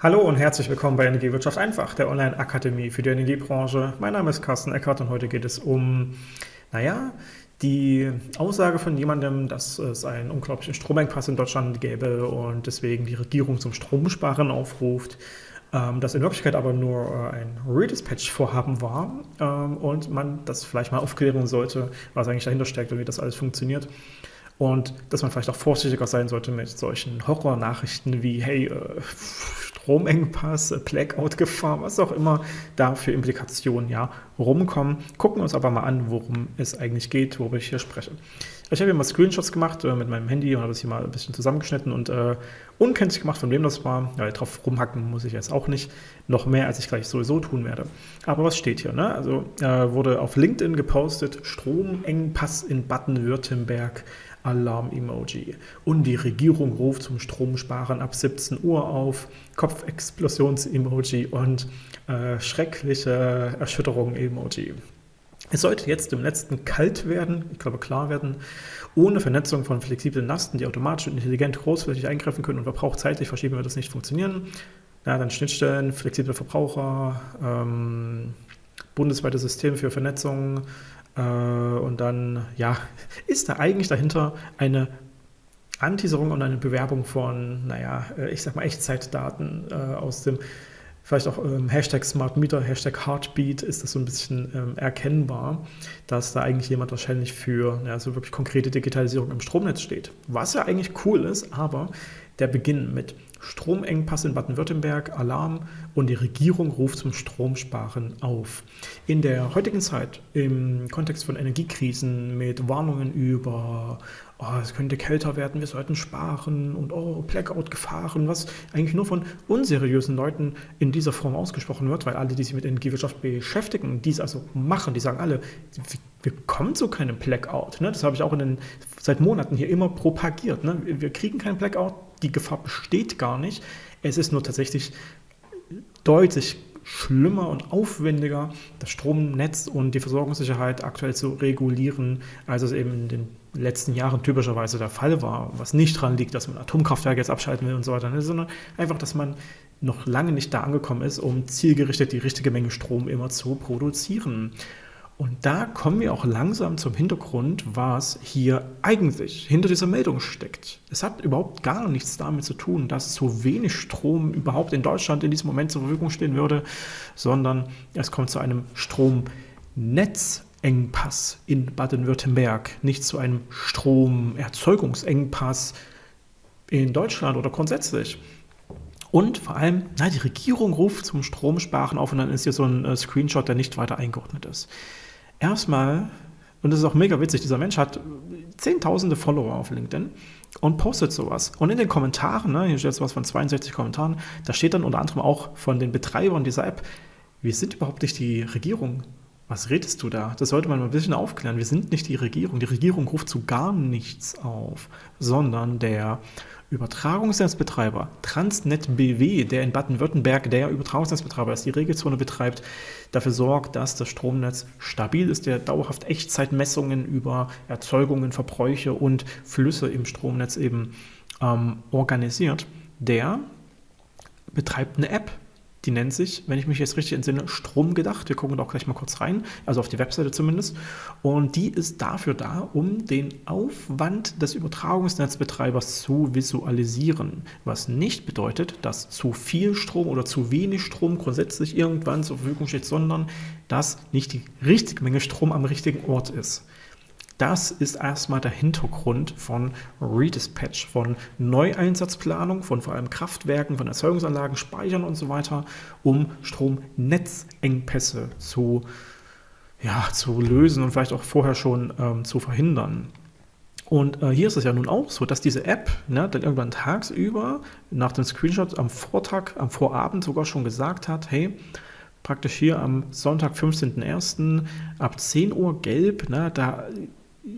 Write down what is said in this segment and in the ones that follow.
Hallo und herzlich willkommen bei Energiewirtschaft einfach, der Online-Akademie für die Energiebranche. Mein Name ist Carsten Eckert und heute geht es um, naja, die Aussage von jemandem, dass es einen unglaublichen Stromengpass in Deutschland gäbe und deswegen die Regierung zum Stromsparen aufruft, ähm, das in Wirklichkeit aber nur äh, ein Redispatch-Vorhaben war ähm, und man das vielleicht mal aufklären sollte, was eigentlich dahinter steckt und wie das alles funktioniert. Und dass man vielleicht auch vorsichtiger sein sollte mit solchen Horror-Nachrichten wie, hey, äh, Stromengpass, Blackout-Gefahr, was auch immer da für Implikationen ja rumkommen. Gucken wir uns aber mal an, worum es eigentlich geht, worüber ich hier spreche. Ich habe hier mal Screenshots gemacht äh, mit meinem Handy und habe es hier mal ein bisschen zusammengeschnitten und äh, unkenntlich gemacht, von wem das war. Ja, drauf rumhacken muss ich jetzt auch nicht. Noch mehr, als ich gleich sowieso tun werde. Aber was steht hier? Ne? Also äh, wurde auf LinkedIn gepostet, Stromengpass in Baden-Württemberg. Alarm-Emoji. Und die Regierung ruft zum Stromsparen ab 17 Uhr auf, Kopfexplosions-Emoji und äh, schreckliche Erschütterung-Emoji. Es sollte jetzt im letzten kalt werden, ich glaube klar werden, ohne Vernetzung von flexiblen Lasten, die automatisch und intelligent großflächig eingreifen können und verbrauchzeitlich verschieben wird das nicht funktionieren. Ja, dann Schnittstellen, flexible Verbraucher, ähm, bundesweite Systeme für Vernetzung, äh, und dann, ja, ist da eigentlich dahinter eine Anteaserung und eine Bewerbung von, naja, äh, ich sag mal Echtzeitdaten äh, aus dem, vielleicht auch ähm, Hashtag Smart Meter, Hashtag Heartbeat ist das so ein bisschen ähm, erkennbar, dass da eigentlich jemand wahrscheinlich für ja, so wirklich konkrete Digitalisierung im Stromnetz steht. Was ja eigentlich cool ist, aber der Beginn mit Stromengpass in Baden-Württemberg, Alarm und die Regierung ruft zum Stromsparen auf. In der heutigen Zeit, im Kontext von Energiekrisen mit Warnungen über, oh, es könnte kälter werden, wir sollten sparen und oh, Blackout-Gefahren, was eigentlich nur von unseriösen Leuten in dieser Form ausgesprochen wird, weil alle, die sich mit Energiewirtschaft beschäftigen, dies also machen, die sagen alle, wir kommen zu keinem Blackout. Ne? Das habe ich auch den, seit Monaten hier immer propagiert. Ne? Wir kriegen keinen Blackout, die Gefahr besteht gar nicht. Es ist nur tatsächlich deutlich schlimmer und aufwendiger, das Stromnetz und die Versorgungssicherheit aktuell zu regulieren, als es eben in den letzten Jahren typischerweise der Fall war, was nicht daran liegt, dass man Atomkraftwerke jetzt abschalten will und so weiter, ne, sondern einfach, dass man noch lange nicht da angekommen ist, um zielgerichtet die richtige Menge Strom immer zu produzieren. Und da kommen wir auch langsam zum Hintergrund, was hier eigentlich hinter dieser Meldung steckt. Es hat überhaupt gar nichts damit zu tun, dass so wenig Strom überhaupt in Deutschland in diesem Moment zur Verfügung stehen würde, sondern es kommt zu einem Stromnetzengpass in Baden-Württemberg, nicht zu einem Stromerzeugungsengpass in Deutschland oder grundsätzlich. Und vor allem, na, die Regierung ruft zum Stromsparen auf und dann ist hier so ein äh, Screenshot, der nicht weiter eingeordnet ist erstmal, und das ist auch mega witzig, dieser Mensch hat zehntausende Follower auf LinkedIn und postet sowas. Und in den Kommentaren, ne, hier steht jetzt was von 62 Kommentaren, da steht dann unter anderem auch von den Betreibern dieser App, wir sind überhaupt nicht die Regierung. Was redest du da? Das sollte man mal ein bisschen aufklären. Wir sind nicht die Regierung. Die Regierung ruft zu gar nichts auf, sondern der Übertragungsnetzbetreiber Transnet BW, der in Baden-Württemberg der Übertragungsnetzbetreiber ist, die Regelzone betreibt, dafür sorgt, dass das Stromnetz stabil ist, der dauerhaft Echtzeitmessungen über Erzeugungen, Verbräuche und Flüsse im Stromnetz eben ähm, organisiert, der betreibt eine App, die nennt sich, wenn ich mich jetzt richtig entsinne, Stromgedacht. Wir gucken da auch gleich mal kurz rein, also auf die Webseite zumindest. Und die ist dafür da, um den Aufwand des Übertragungsnetzbetreibers zu visualisieren. Was nicht bedeutet, dass zu viel Strom oder zu wenig Strom grundsätzlich irgendwann zur Verfügung steht, sondern dass nicht die richtige Menge Strom am richtigen Ort ist. Das ist erstmal der Hintergrund von Redispatch, von Neueinsatzplanung, von vor allem Kraftwerken, von Erzeugungsanlagen, Speichern und so weiter, um Stromnetzengpässe zu, ja, zu lösen und vielleicht auch vorher schon ähm, zu verhindern. Und äh, hier ist es ja nun auch so, dass diese App ne, dann irgendwann tagsüber nach dem Screenshot am Vortag, am Vorabend sogar schon gesagt hat, hey, praktisch hier am Sonntag, 15.01. ab 10 Uhr gelb, ne, da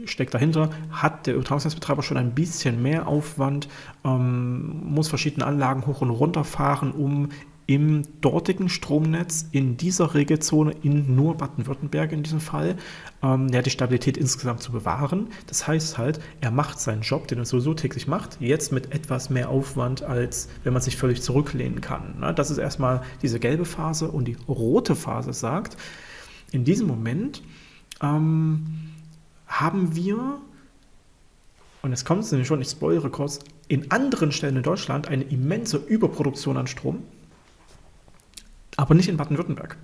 steckt dahinter, hat der Übertragungsnetzbetreiber schon ein bisschen mehr Aufwand, ähm, muss verschiedene Anlagen hoch und runter fahren, um im dortigen Stromnetz in dieser Regelzone in nur Baden-Württemberg in diesem Fall, ähm, ja, die Stabilität insgesamt zu bewahren. Das heißt halt, er macht seinen Job, den er sowieso täglich macht, jetzt mit etwas mehr Aufwand, als wenn man sich völlig zurücklehnen kann. Ne? Das ist erstmal diese gelbe Phase und die rote Phase sagt, in diesem Moment ähm, haben wir und jetzt kommt es nämlich schon, ich spoilere kurz, in anderen Stellen in Deutschland eine immense Überproduktion an Strom, aber nicht in Baden-Württemberg.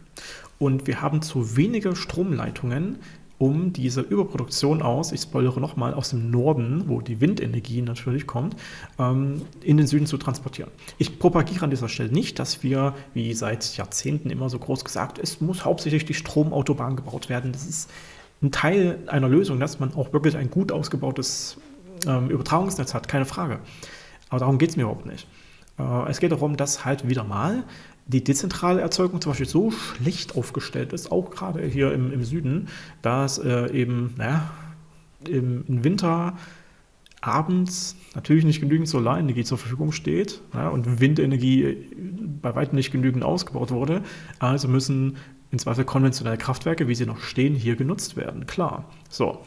Und wir haben zu wenige Stromleitungen, um diese Überproduktion aus, ich spoilere nochmal, aus dem Norden, wo die Windenergie natürlich kommt, ähm, in den Süden zu transportieren. Ich propagiere an dieser Stelle nicht, dass wir, wie seit Jahrzehnten immer so groß gesagt, es muss hauptsächlich die Stromautobahn gebaut werden. Das ist ein Teil einer Lösung, dass man auch wirklich ein gut ausgebautes ähm, Übertragungsnetz hat, keine Frage. Aber darum geht es mir überhaupt nicht. Äh, es geht darum, dass halt wieder mal die dezentrale Erzeugung zum Beispiel so schlecht aufgestellt ist, auch gerade hier im, im Süden, dass äh, eben, naja, im, im, Winter abends natürlich nicht genügend Solarenergie zur Verfügung steht ja, und Windenergie bei weitem nicht genügend ausgebaut wurde. Also müssen in Zweifel konventionelle Kraftwerke, wie sie noch stehen, hier genutzt werden. Klar. So.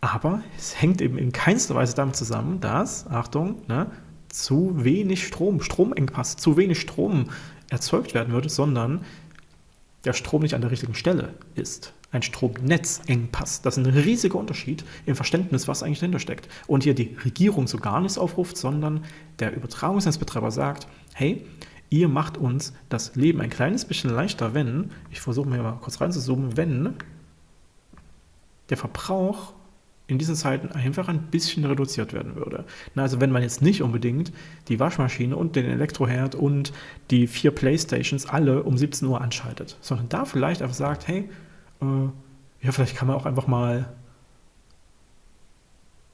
Aber es hängt eben in keinster Weise damit zusammen, dass, Achtung, ne, zu wenig Strom, Stromengpass, zu wenig Strom erzeugt werden würde, sondern der Strom nicht an der richtigen Stelle ist. Ein Stromnetzengpass. Das ist ein riesiger Unterschied im Verständnis, was eigentlich dahinter steckt. Und hier die Regierung so gar nichts aufruft, sondern der Übertragungsnetzbetreiber sagt, hey, ihr macht uns das Leben ein kleines bisschen leichter, wenn, ich versuche mir mal kurz reinzuzoomen, wenn der Verbrauch in diesen Zeiten einfach ein bisschen reduziert werden würde. Na, also wenn man jetzt nicht unbedingt die Waschmaschine und den Elektroherd und die vier Playstations alle um 17 Uhr anschaltet, sondern da vielleicht einfach sagt, hey, äh, ja, vielleicht kann man auch einfach mal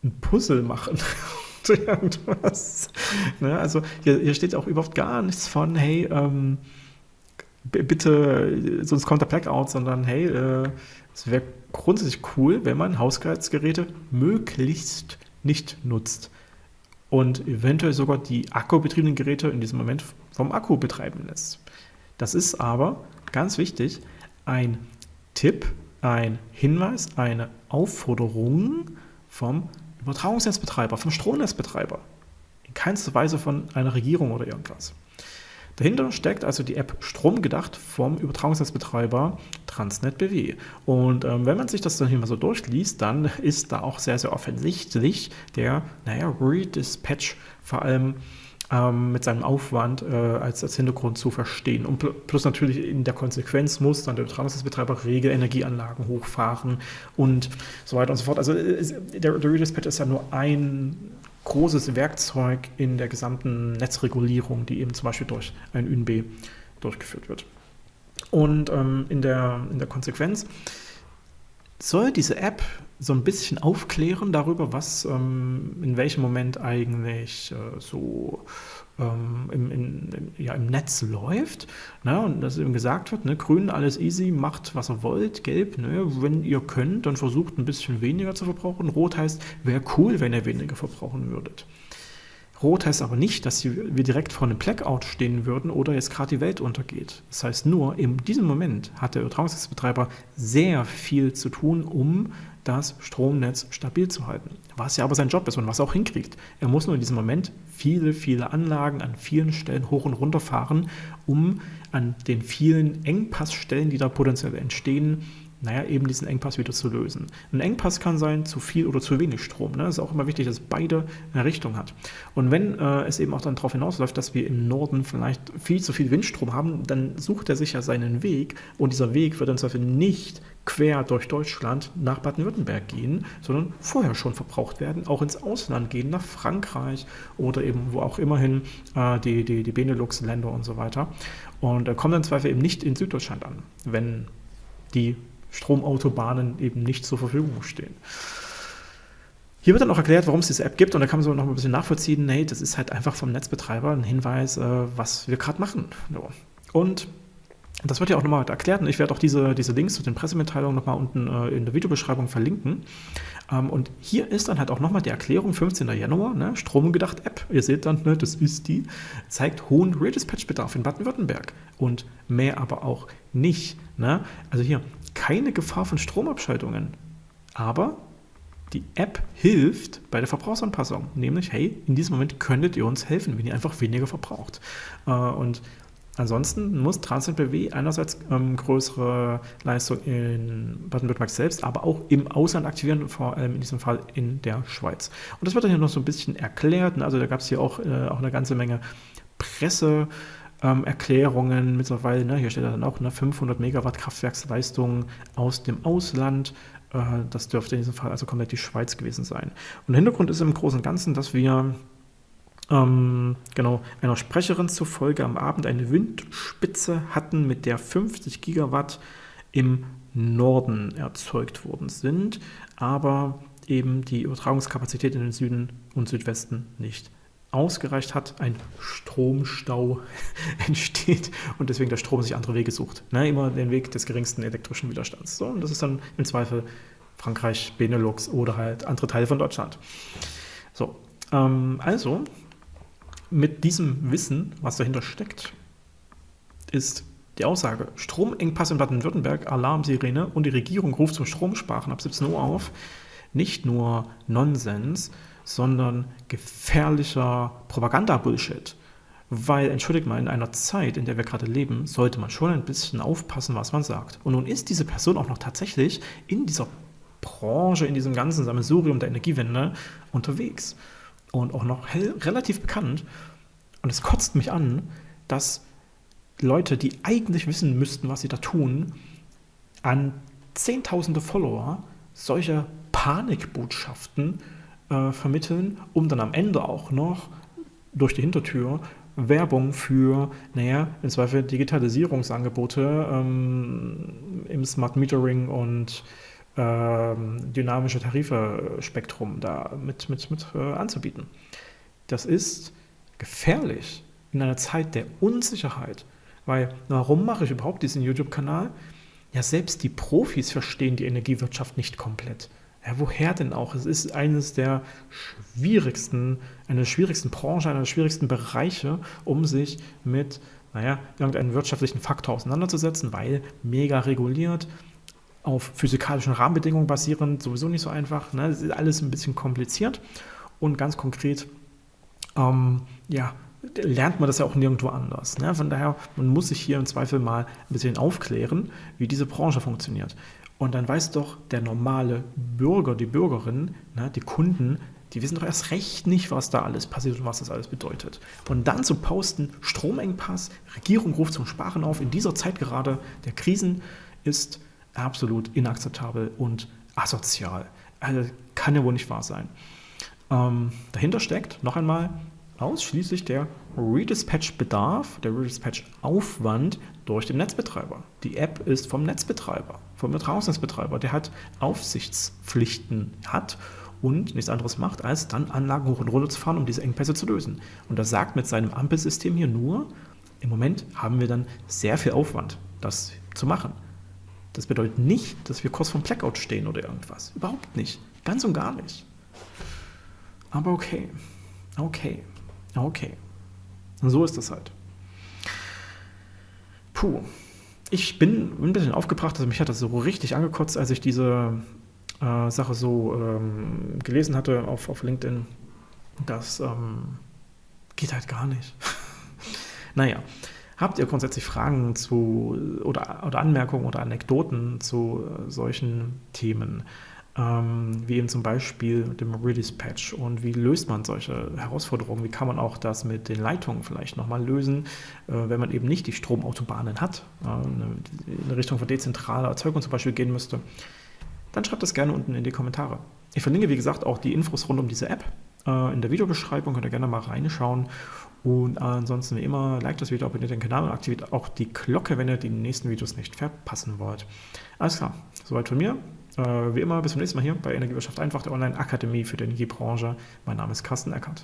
ein Puzzle machen. irgendwas. Ne? Also hier, hier, steht auch überhaupt gar nichts von, hey, ähm, bitte, sonst kommt der Blackout, sondern hey, äh, es wäre grundsätzlich cool, wenn man Haushaltsgeräte möglichst nicht nutzt und eventuell sogar die akkubetriebenen Geräte in diesem Moment vom Akku betreiben lässt. Das ist aber ganz wichtig ein Tipp, ein Hinweis, eine Aufforderung vom Übertragungsnetzbetreiber, vom Stromnetzbetreiber. In keinster Weise von einer Regierung oder irgendwas. Dahinter steckt also die App Strom gedacht vom Übertragungsnetzbetreiber Transnet BW. Und ähm, wenn man sich das dann hier mal so durchliest, dann ist da auch sehr, sehr offensichtlich der, naja, Redispatch vor allem ähm, mit seinem Aufwand äh, als, als Hintergrund zu verstehen. Und pl plus natürlich in der Konsequenz muss dann der Übertragungsnetzbetreiber Regelenergieanlagen hochfahren und so weiter und so fort. Also äh, der, der Redispatch ist ja nur ein großes Werkzeug in der gesamten Netzregulierung, die eben zum Beispiel durch ein ÜNB durchgeführt wird. Und ähm, in, der, in der Konsequenz soll diese App so ein bisschen aufklären darüber, was ähm, in welchem Moment eigentlich äh, so ähm, im, in, im, ja, im Netz läuft. Ne? Und dass eben gesagt wird, ne, grün, alles easy, macht was ihr wollt, gelb, ne, wenn ihr könnt, dann versucht ein bisschen weniger zu verbrauchen. Rot heißt, wäre cool, wenn ihr weniger verbrauchen würdet. Rot heißt aber nicht, dass wir direkt vor einem Blackout stehen würden oder jetzt gerade die Welt untergeht. Das heißt nur, in diesem Moment hat der Übertragungsnetzbetreiber sehr viel zu tun, um das Stromnetz stabil zu halten. Was ja aber sein Job ist und was er auch hinkriegt. Er muss nur in diesem Moment viele, viele Anlagen an vielen Stellen hoch und runter fahren, um an den vielen Engpassstellen, die da potenziell entstehen, naja, eben diesen Engpass wieder zu lösen. Ein Engpass kann sein zu viel oder zu wenig Strom. Ne? Ist auch immer wichtig, dass beide eine Richtung hat. Und wenn äh, es eben auch dann darauf hinausläuft, dass wir im Norden vielleicht viel zu viel Windstrom haben, dann sucht er sich ja seinen Weg und dieser Weg wird dann zwar nicht quer durch Deutschland nach Baden-Württemberg gehen, sondern vorher schon verbraucht werden, auch ins Ausland gehen, nach Frankreich oder eben wo auch immerhin äh, die, die, die Benelux-Länder und so weiter. Und äh, kommen dann Zweifel eben nicht in Süddeutschland an, wenn die Stromautobahnen eben nicht zur Verfügung stehen. Hier wird dann auch erklärt, warum es diese App gibt und da kann man so noch ein bisschen nachvollziehen, hey, das ist halt einfach vom Netzbetreiber ein Hinweis, äh, was wir gerade machen. Und Das wird ja auch nochmal erklärt und ich werde auch diese, diese Links zu den Pressemitteilungen nochmal unten äh, in der Videobeschreibung verlinken. Ähm, und hier ist dann halt auch nochmal die Erklärung, 15. Januar, ne, Stromgedacht App, ihr seht dann, ne, das ist die, zeigt hohen Redispatch-Bedarf in Baden-Württemberg und mehr aber auch nicht. Ne? Also hier, keine Gefahr von Stromabschaltungen, aber die App hilft bei der Verbrauchsanpassung, nämlich, hey, in diesem Moment könntet ihr uns helfen, wenn ihr einfach weniger verbraucht. Äh, und Ansonsten muss Transnet BW einerseits ähm, größere Leistung in Baden-Württemberg selbst, aber auch im Ausland aktivieren, vor allem in diesem Fall in der Schweiz. Und das wird dann hier noch so ein bisschen erklärt. Ne? Also da gab es hier auch, äh, auch eine ganze Menge Presseerklärungen ähm, mittlerweile. Ne? Hier steht dann auch eine 500 Megawatt Kraftwerksleistung aus dem Ausland. Äh, das dürfte in diesem Fall also komplett die Schweiz gewesen sein. Und der Hintergrund ist im Großen und Ganzen, dass wir ähm, genau, einer Sprecherin zufolge am Abend eine Windspitze hatten, mit der 50 Gigawatt im Norden erzeugt worden sind, aber eben die Übertragungskapazität in den Süden und Südwesten nicht ausgereicht hat, ein Stromstau entsteht und deswegen der Strom sich andere Wege sucht. Ne, immer den Weg des geringsten elektrischen Widerstands. So, und das ist dann im Zweifel Frankreich, Benelux oder halt andere Teile von Deutschland. So, ähm, also mit diesem Wissen, was dahinter steckt, ist die Aussage, Stromengpass in Baden-Württemberg, Alarmsirene und die Regierung ruft zum Stromsparen ab 17 Uhr auf, nicht nur Nonsens, sondern gefährlicher Propaganda-Bullshit. Weil, entschuldigt mal, in einer Zeit, in der wir gerade leben, sollte man schon ein bisschen aufpassen, was man sagt. Und nun ist diese Person auch noch tatsächlich in dieser Branche, in diesem ganzen Sammelsurium der Energiewende unterwegs und auch noch relativ bekannt. Und es kotzt mich an, dass Leute, die eigentlich wissen müssten, was sie da tun, an Zehntausende Follower solche Panikbotschaften äh, vermitteln, um dann am Ende auch noch durch die Hintertür Werbung für, naja, im Zweifel Digitalisierungsangebote ähm, im Smart Metering und dynamische Tarife-Spektrum da mit, mit, mit äh, anzubieten. Das ist gefährlich in einer Zeit der Unsicherheit. Weil, warum mache ich überhaupt diesen YouTube-Kanal? Ja, selbst die Profis verstehen die Energiewirtschaft nicht komplett. Ja, woher denn auch? Es ist eines der schwierigsten, eine der schwierigsten Branchen, einer der schwierigsten Bereiche, um sich mit, naja, irgendeinem wirtschaftlichen Faktor auseinanderzusetzen, weil mega reguliert, auf physikalischen Rahmenbedingungen basierend, sowieso nicht so einfach. Ne? Das ist alles ein bisschen kompliziert und ganz konkret, ähm, ja, lernt man das ja auch nirgendwo anders. Ne? Von daher, man muss sich hier im Zweifel mal ein bisschen aufklären, wie diese Branche funktioniert. Und dann weiß doch der normale Bürger, die Bürgerin, ne, die Kunden, die wissen doch erst recht nicht, was da alles passiert und was das alles bedeutet. Und dann zu posten, Stromengpass, Regierung ruft zum Sparen auf, in dieser Zeit gerade der Krisen ist absolut inakzeptabel und asozial. Also kann ja wohl nicht wahr sein. Ähm, dahinter steckt noch einmal ausschließlich der Redispatch-Bedarf, der Redispatch-Aufwand durch den Netzbetreiber. Die App ist vom Netzbetreiber, vom Übertragungsnetzbetreiber, der hat Aufsichtspflichten hat und nichts anderes macht, als dann Anlagen hoch und runter zu fahren, um diese Engpässe zu lösen. Und das sagt mit seinem Ampelsystem hier nur, im Moment haben wir dann sehr viel Aufwand, das zu machen. Das bedeutet nicht, dass wir kurz vom Blackout stehen oder irgendwas. Überhaupt nicht. Ganz und gar nicht. Aber okay. Okay. Okay. Und so ist das halt. Puh. Ich bin ein bisschen aufgebracht, also mich hat das so richtig angekotzt, als ich diese äh, Sache so ähm, gelesen hatte auf, auf LinkedIn. Das ähm, geht halt gar nicht. naja. Habt ihr grundsätzlich Fragen zu oder, oder Anmerkungen oder Anekdoten zu äh, solchen Themen? Ähm, wie eben zum Beispiel dem Redispatch und wie löst man solche Herausforderungen? Wie kann man auch das mit den Leitungen vielleicht nochmal lösen, äh, wenn man eben nicht die Stromautobahnen hat, äh, in Richtung von dezentraler Erzeugung zum Beispiel gehen müsste? Dann schreibt das gerne unten in die Kommentare. Ich verlinke, wie gesagt, auch die Infos rund um diese App in der Videobeschreibung, könnt ihr gerne mal reinschauen und ansonsten wie immer, liked das Video, abonniert den Kanal und aktiviert auch die Glocke, wenn ihr die nächsten Videos nicht verpassen wollt. Alles klar, soweit von mir. Äh, wie immer, bis zum nächsten Mal hier bei Energiewirtschaft einfach, der Online-Akademie für die Energiebranche. Mein Name ist Carsten Eckert.